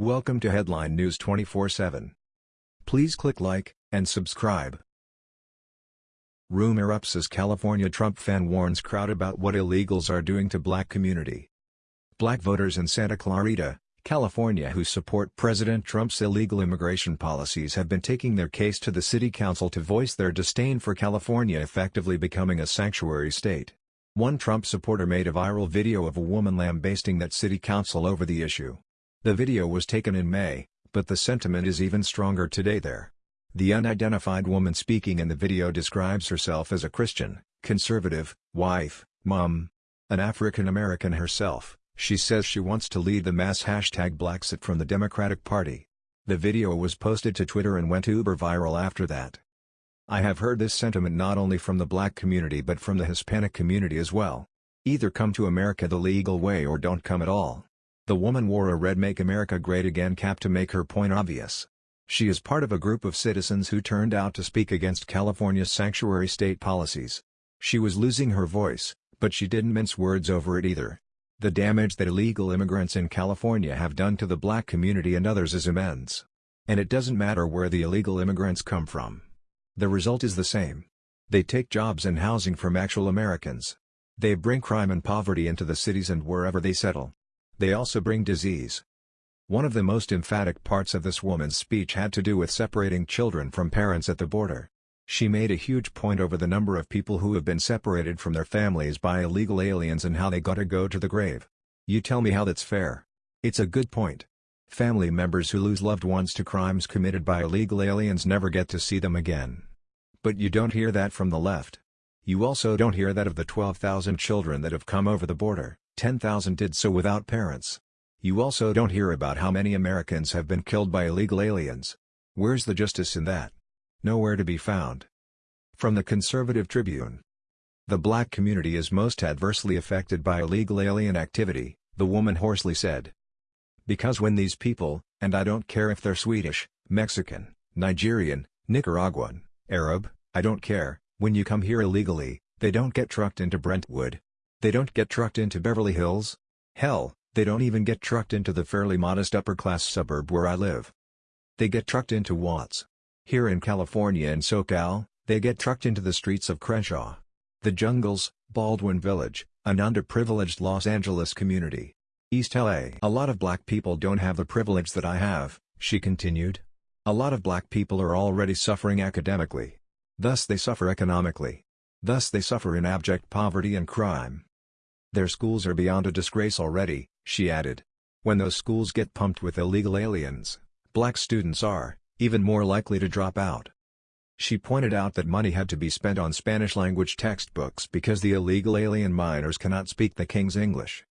Welcome to Headline News 24/7. Please click like and subscribe. Room erupts as California Trump fan warns crowd about what illegals are doing to black community. Black voters in Santa Clarita, California who support President Trump's illegal immigration policies have been taking their case to the city council to voice their disdain for California effectively becoming a sanctuary state. One Trump supporter made a viral video of a woman lambasting that city council over the issue. The video was taken in May, but the sentiment is even stronger today there. The unidentified woman speaking in the video describes herself as a Christian, conservative, wife, mom, an African American herself. She says she wants to lead the mass hashtag Blexit from the Democratic Party. The video was posted to Twitter and went uber viral after that. I have heard this sentiment not only from the black community but from the Hispanic community as well. Either come to America the legal way or don't come at all. The woman wore a red Make America Great Again cap to make her point obvious. She is part of a group of citizens who turned out to speak against California's sanctuary state policies. She was losing her voice, but she didn't mince words over it either. The damage that illegal immigrants in California have done to the black community and others is immense. And it doesn't matter where the illegal immigrants come from. The result is the same. They take jobs and housing from actual Americans. They bring crime and poverty into the cities and wherever they settle. They also bring disease. One of the most emphatic parts of this woman's speech had to do with separating children from parents at the border. She made a huge point over the number of people who have been separated from their families by illegal aliens and how they gotta go to the grave. You tell me how that's fair. It's a good point. Family members who lose loved ones to crimes committed by illegal aliens never get to see them again. But you don't hear that from the left. You also don't hear that of the 12,000 children that have come over the border, 10,000 did so without parents. You also don't hear about how many Americans have been killed by illegal aliens. Where's the justice in that? nowhere to be found. From the Conservative Tribune The black community is most adversely affected by illegal alien activity, the woman hoarsely said. Because when these people, and I don't care if they're Swedish, Mexican, Nigerian, Nicaraguan, Arab, I don't care, when you come here illegally, they don't get trucked into Brentwood. They don't get trucked into Beverly Hills. Hell, they don't even get trucked into the fairly modest upper-class suburb where I live. They get trucked into Watts, here in California and SoCal, they get trucked into the streets of Crenshaw. The jungles, Baldwin Village, an underprivileged Los Angeles community. East LA. A lot of black people don't have the privilege that I have, she continued. A lot of black people are already suffering academically. Thus they suffer economically. Thus they suffer in abject poverty and crime. Their schools are beyond a disgrace already, she added. When those schools get pumped with illegal aliens, black students are, even more likely to drop out. She pointed out that money had to be spent on Spanish-language textbooks because the illegal alien minors cannot speak the King's English.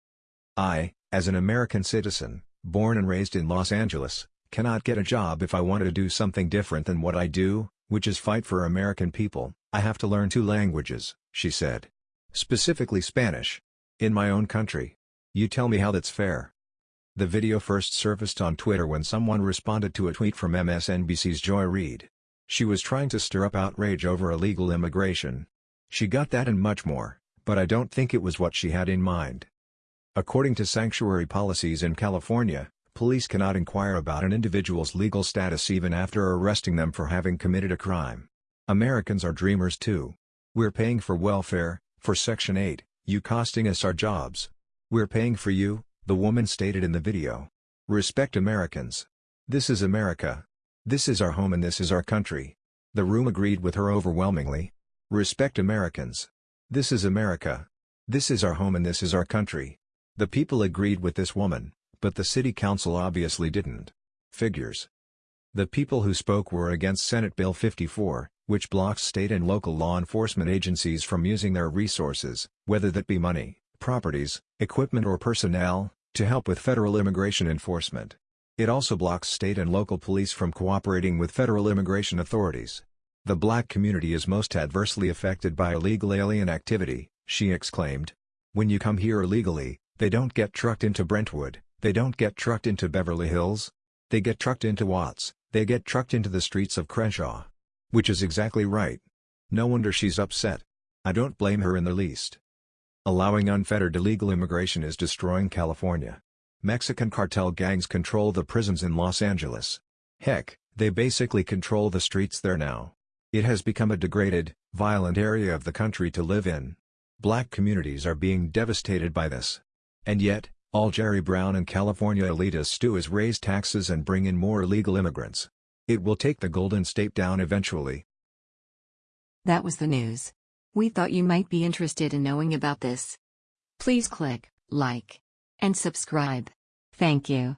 I, as an American citizen, born and raised in Los Angeles, cannot get a job if I wanted to do something different than what I do, which is fight for American people, I have to learn two languages, she said. Specifically Spanish. In my own country. You tell me how that's fair. The video first surfaced on Twitter when someone responded to a tweet from MSNBC's Joy Reid. She was trying to stir up outrage over illegal immigration. She got that and much more, but I don't think it was what she had in mind. According to sanctuary policies in California, police cannot inquire about an individual's legal status even after arresting them for having committed a crime. Americans are dreamers too. We're paying for welfare, for Section 8, you costing us our jobs. We're paying for you, the woman stated in the video. Respect Americans. This is America. This is our home and this is our country. The room agreed with her overwhelmingly. Respect Americans. This is America. This is our home and this is our country. The people agreed with this woman, but the city council obviously didn't. Figures. The people who spoke were against Senate Bill 54, which blocks state and local law enforcement agencies from using their resources, whether that be money, properties, equipment or personnel, to help with federal immigration enforcement. It also blocks state and local police from cooperating with federal immigration authorities. The black community is most adversely affected by illegal alien activity, she exclaimed. When you come here illegally, they don't get trucked into Brentwood, they don't get trucked into Beverly Hills. They get trucked into Watts, they get trucked into the streets of Crenshaw. Which is exactly right. No wonder she's upset. I don't blame her in the least. Allowing unfettered illegal immigration is destroying California. Mexican cartel gangs control the prisons in Los Angeles. Heck, they basically control the streets there now. It has become a degraded, violent area of the country to live in. Black communities are being devastated by this. And yet, all Jerry Brown and California elitists do is raise taxes and bring in more illegal immigrants. It will take the Golden State down eventually. That was the news. We thought you might be interested in knowing about this. Please click like and subscribe. Thank you.